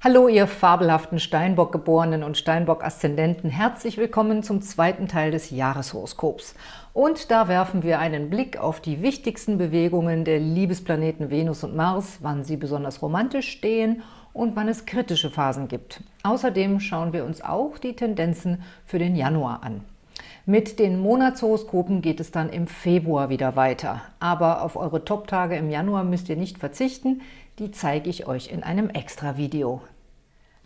Hallo, ihr fabelhaften Steinbock-Geborenen und Steinbock-Aszendenten. Herzlich willkommen zum zweiten Teil des Jahreshoroskops. Und da werfen wir einen Blick auf die wichtigsten Bewegungen der Liebesplaneten Venus und Mars, wann sie besonders romantisch stehen und wann es kritische Phasen gibt. Außerdem schauen wir uns auch die Tendenzen für den Januar an. Mit den Monatshoroskopen geht es dann im Februar wieder weiter. Aber auf eure Top-Tage im Januar müsst ihr nicht verzichten. Die zeige ich euch in einem Extra-Video.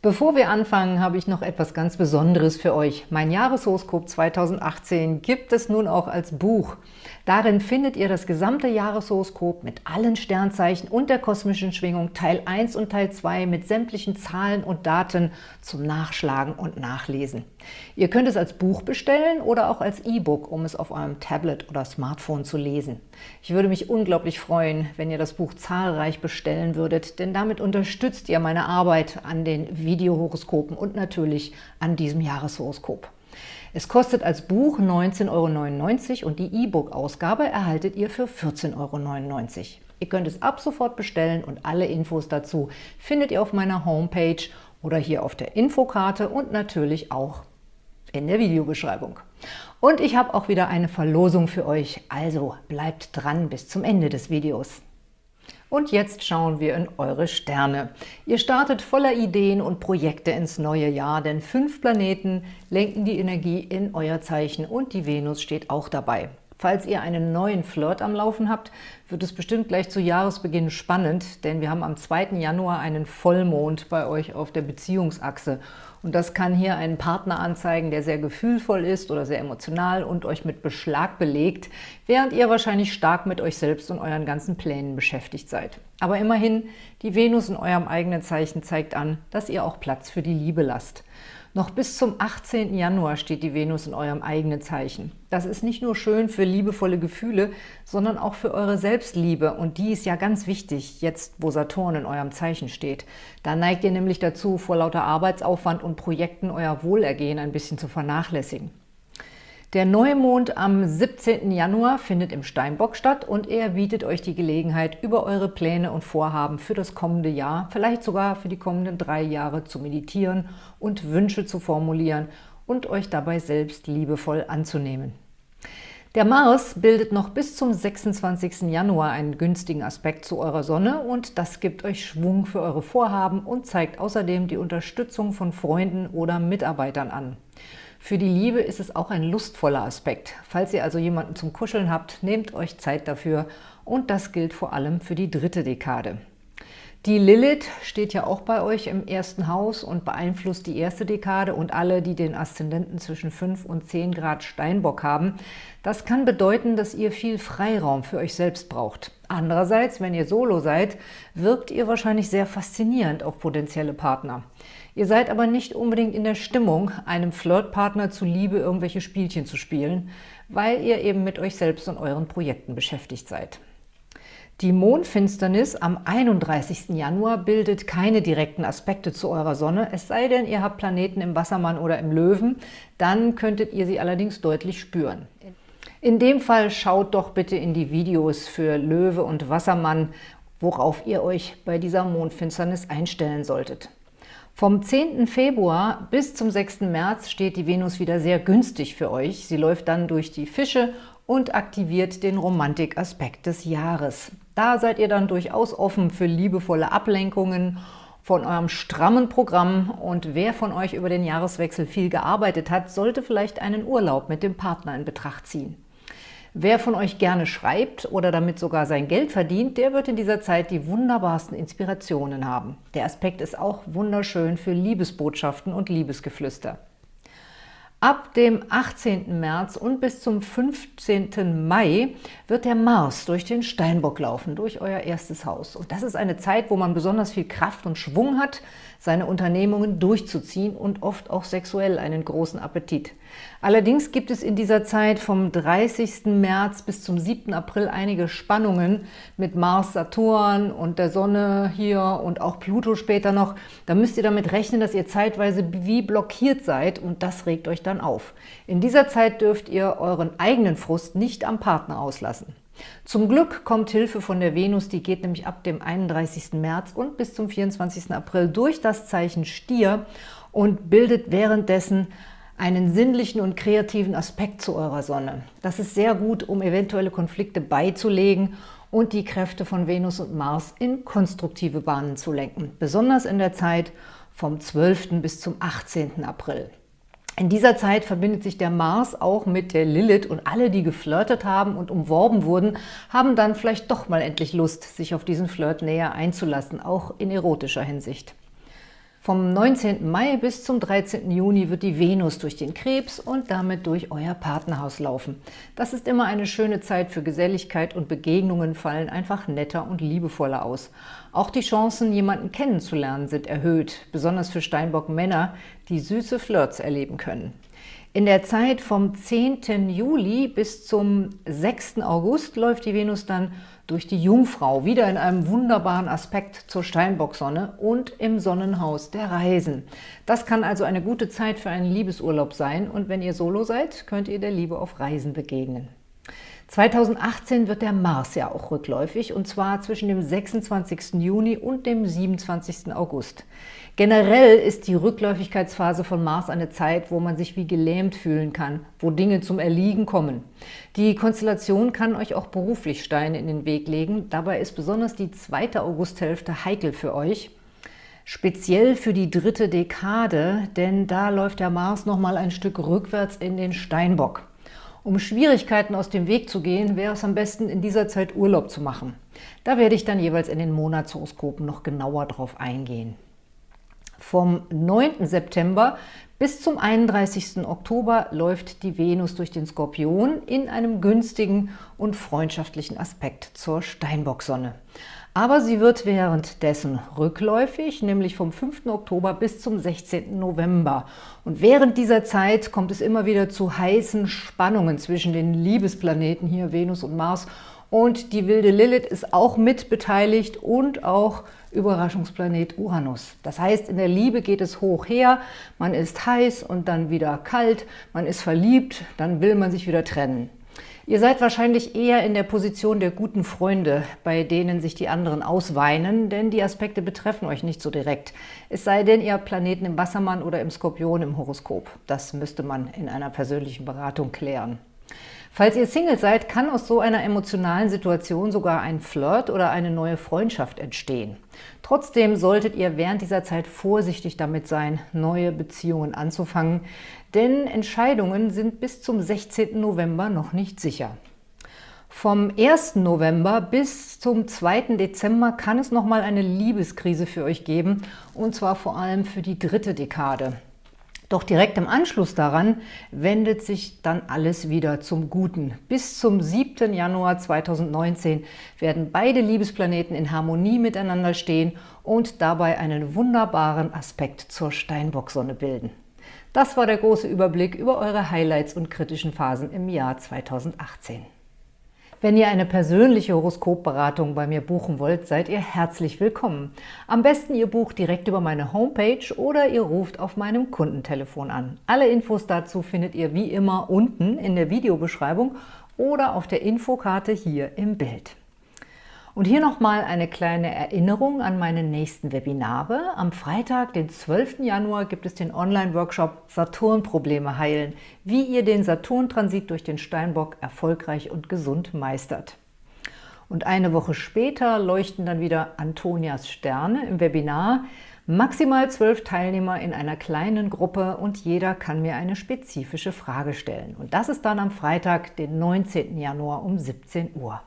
Bevor wir anfangen, habe ich noch etwas ganz Besonderes für euch. Mein Jahreshoroskop 2018 gibt es nun auch als Buch. Darin findet ihr das gesamte Jahreshoroskop mit allen Sternzeichen und der kosmischen Schwingung, Teil 1 und Teil 2 mit sämtlichen Zahlen und Daten zum Nachschlagen und Nachlesen. Ihr könnt es als Buch bestellen oder auch als E-Book, um es auf eurem Tablet oder Smartphone zu lesen. Ich würde mich unglaublich freuen, wenn ihr das Buch zahlreich bestellen würdet, denn damit unterstützt ihr meine Arbeit an den Videohoroskopen und natürlich an diesem Jahreshoroskop. Es kostet als Buch 19,99 Euro und die E-Book-Ausgabe erhaltet ihr für 14,99 Euro. Ihr könnt es ab sofort bestellen und alle Infos dazu findet ihr auf meiner Homepage oder hier auf der Infokarte und natürlich auch in der Videobeschreibung. Und ich habe auch wieder eine Verlosung für euch, also bleibt dran bis zum Ende des Videos. Und jetzt schauen wir in eure Sterne. Ihr startet voller Ideen und Projekte ins neue Jahr, denn fünf Planeten lenken die Energie in euer Zeichen und die Venus steht auch dabei. Falls ihr einen neuen Flirt am Laufen habt, wird es bestimmt gleich zu Jahresbeginn spannend, denn wir haben am 2. Januar einen Vollmond bei euch auf der Beziehungsachse. Und das kann hier einen Partner anzeigen, der sehr gefühlvoll ist oder sehr emotional und euch mit Beschlag belegt, während ihr wahrscheinlich stark mit euch selbst und euren ganzen Plänen beschäftigt seid. Aber immerhin, die Venus in eurem eigenen Zeichen zeigt an, dass ihr auch Platz für die Liebe lasst. Noch bis zum 18. Januar steht die Venus in eurem eigenen Zeichen. Das ist nicht nur schön für liebevolle Gefühle, sondern auch für eure Selbstliebe. Und die ist ja ganz wichtig, jetzt wo Saturn in eurem Zeichen steht. Da neigt ihr nämlich dazu, vor lauter Arbeitsaufwand und Projekten euer Wohlergehen ein bisschen zu vernachlässigen. Der Neumond am 17. Januar findet im Steinbock statt und er bietet euch die Gelegenheit, über eure Pläne und Vorhaben für das kommende Jahr, vielleicht sogar für die kommenden drei Jahre zu meditieren und Wünsche zu formulieren und euch dabei selbst liebevoll anzunehmen. Der Mars bildet noch bis zum 26. Januar einen günstigen Aspekt zu eurer Sonne und das gibt euch Schwung für eure Vorhaben und zeigt außerdem die Unterstützung von Freunden oder Mitarbeitern an. Für die Liebe ist es auch ein lustvoller Aspekt. Falls ihr also jemanden zum Kuscheln habt, nehmt euch Zeit dafür und das gilt vor allem für die dritte Dekade. Die Lilith steht ja auch bei euch im ersten Haus und beeinflusst die erste Dekade und alle, die den Aszendenten zwischen 5 und 10 Grad Steinbock haben. Das kann bedeuten, dass ihr viel Freiraum für euch selbst braucht. Andererseits, wenn ihr Solo seid, wirkt ihr wahrscheinlich sehr faszinierend auf potenzielle Partner. Ihr seid aber nicht unbedingt in der Stimmung, einem Flirtpartner zuliebe irgendwelche Spielchen zu spielen, weil ihr eben mit euch selbst und euren Projekten beschäftigt seid. Die Mondfinsternis am 31. Januar bildet keine direkten Aspekte zu eurer Sonne, es sei denn, ihr habt Planeten im Wassermann oder im Löwen, dann könntet ihr sie allerdings deutlich spüren. In dem Fall schaut doch bitte in die Videos für Löwe und Wassermann, worauf ihr euch bei dieser Mondfinsternis einstellen solltet. Vom 10. Februar bis zum 6. März steht die Venus wieder sehr günstig für euch. Sie läuft dann durch die Fische und aktiviert den Romantikaspekt des Jahres. Da seid ihr dann durchaus offen für liebevolle Ablenkungen von eurem strammen Programm und wer von euch über den Jahreswechsel viel gearbeitet hat, sollte vielleicht einen Urlaub mit dem Partner in Betracht ziehen. Wer von euch gerne schreibt oder damit sogar sein Geld verdient, der wird in dieser Zeit die wunderbarsten Inspirationen haben. Der Aspekt ist auch wunderschön für Liebesbotschaften und Liebesgeflüster. Ab dem 18. März und bis zum 15. Mai wird der Mars durch den Steinbock laufen, durch euer erstes Haus. Und das ist eine Zeit, wo man besonders viel Kraft und Schwung hat, seine Unternehmungen durchzuziehen und oft auch sexuell einen großen Appetit. Allerdings gibt es in dieser Zeit vom 30. März bis zum 7. April einige Spannungen mit Mars, Saturn und der Sonne hier und auch Pluto später noch. Da müsst ihr damit rechnen, dass ihr zeitweise wie blockiert seid und das regt euch dann auf. In dieser Zeit dürft ihr euren eigenen Frust nicht am Partner auslassen. Zum Glück kommt Hilfe von der Venus, die geht nämlich ab dem 31. März und bis zum 24. April durch das Zeichen Stier und bildet währenddessen einen sinnlichen und kreativen Aspekt zu eurer Sonne. Das ist sehr gut, um eventuelle Konflikte beizulegen und die Kräfte von Venus und Mars in konstruktive Bahnen zu lenken, besonders in der Zeit vom 12. bis zum 18. April. In dieser Zeit verbindet sich der Mars auch mit der Lilith und alle, die geflirtet haben und umworben wurden, haben dann vielleicht doch mal endlich Lust, sich auf diesen Flirt näher einzulassen, auch in erotischer Hinsicht. Vom 19. Mai bis zum 13. Juni wird die Venus durch den Krebs und damit durch euer Partnerhaus laufen. Das ist immer eine schöne Zeit für Geselligkeit und Begegnungen fallen einfach netter und liebevoller aus. Auch die Chancen, jemanden kennenzulernen, sind erhöht, besonders für Steinbock-Männer, die süße Flirts erleben können. In der Zeit vom 10. Juli bis zum 6. August läuft die Venus dann durch die Jungfrau, wieder in einem wunderbaren Aspekt zur Steinbocksonne und im Sonnenhaus der Reisen. Das kann also eine gute Zeit für einen Liebesurlaub sein und wenn ihr Solo seid, könnt ihr der Liebe auf Reisen begegnen. 2018 wird der Mars ja auch rückläufig, und zwar zwischen dem 26. Juni und dem 27. August. Generell ist die Rückläufigkeitsphase von Mars eine Zeit, wo man sich wie gelähmt fühlen kann, wo Dinge zum Erliegen kommen. Die Konstellation kann euch auch beruflich Steine in den Weg legen. Dabei ist besonders die zweite Augusthälfte heikel für euch. Speziell für die dritte Dekade, denn da läuft der Mars nochmal ein Stück rückwärts in den Steinbock. Um Schwierigkeiten aus dem Weg zu gehen, wäre es am besten, in dieser Zeit Urlaub zu machen. Da werde ich dann jeweils in den Monatshoroskopen noch genauer drauf eingehen. Vom 9. September bis zum 31. Oktober läuft die Venus durch den Skorpion in einem günstigen und freundschaftlichen Aspekt zur Steinbocksonne. Aber sie wird währenddessen rückläufig, nämlich vom 5. Oktober bis zum 16. November. Und während dieser Zeit kommt es immer wieder zu heißen Spannungen zwischen den Liebesplaneten hier, Venus und Mars. Und die wilde Lilith ist auch mit beteiligt und auch Überraschungsplanet Uranus. Das heißt, in der Liebe geht es hoch her, man ist heiß und dann wieder kalt, man ist verliebt, dann will man sich wieder trennen. Ihr seid wahrscheinlich eher in der Position der guten Freunde, bei denen sich die anderen ausweinen, denn die Aspekte betreffen euch nicht so direkt. Es sei denn, ihr habt Planeten im Wassermann oder im Skorpion im Horoskop. Das müsste man in einer persönlichen Beratung klären. Falls ihr Single seid, kann aus so einer emotionalen Situation sogar ein Flirt oder eine neue Freundschaft entstehen. Trotzdem solltet ihr während dieser Zeit vorsichtig damit sein, neue Beziehungen anzufangen, denn Entscheidungen sind bis zum 16. November noch nicht sicher. Vom 1. November bis zum 2. Dezember kann es nochmal eine Liebeskrise für euch geben, und zwar vor allem für die dritte Dekade. Doch direkt im Anschluss daran wendet sich dann alles wieder zum Guten. Bis zum 7. Januar 2019 werden beide Liebesplaneten in Harmonie miteinander stehen und dabei einen wunderbaren Aspekt zur Steinbocksonne bilden. Das war der große Überblick über eure Highlights und kritischen Phasen im Jahr 2018. Wenn ihr eine persönliche Horoskopberatung bei mir buchen wollt, seid ihr herzlich willkommen. Am besten ihr bucht direkt über meine Homepage oder ihr ruft auf meinem Kundentelefon an. Alle Infos dazu findet ihr wie immer unten in der Videobeschreibung oder auf der Infokarte hier im Bild. Und hier nochmal eine kleine Erinnerung an meine nächsten Webinare. Am Freitag, den 12. Januar, gibt es den Online-Workshop Saturn-Probleme heilen, wie ihr den Saturn-Transit durch den Steinbock erfolgreich und gesund meistert. Und eine Woche später leuchten dann wieder Antonias Sterne im Webinar. Maximal zwölf Teilnehmer in einer kleinen Gruppe und jeder kann mir eine spezifische Frage stellen. Und das ist dann am Freitag, den 19. Januar um 17 Uhr.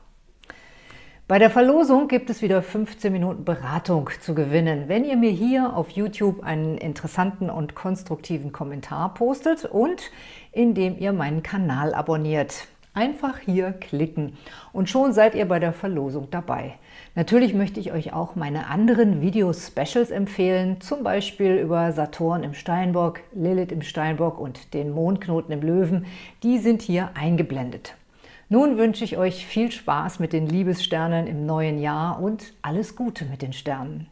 Bei der Verlosung gibt es wieder 15 Minuten Beratung zu gewinnen, wenn ihr mir hier auf YouTube einen interessanten und konstruktiven Kommentar postet und indem ihr meinen Kanal abonniert. Einfach hier klicken und schon seid ihr bei der Verlosung dabei. Natürlich möchte ich euch auch meine anderen Video-Specials empfehlen, zum Beispiel über Saturn im Steinbock, Lilith im Steinbock und den Mondknoten im Löwen. Die sind hier eingeblendet. Nun wünsche ich euch viel Spaß mit den Liebessternen im neuen Jahr und alles Gute mit den Sternen.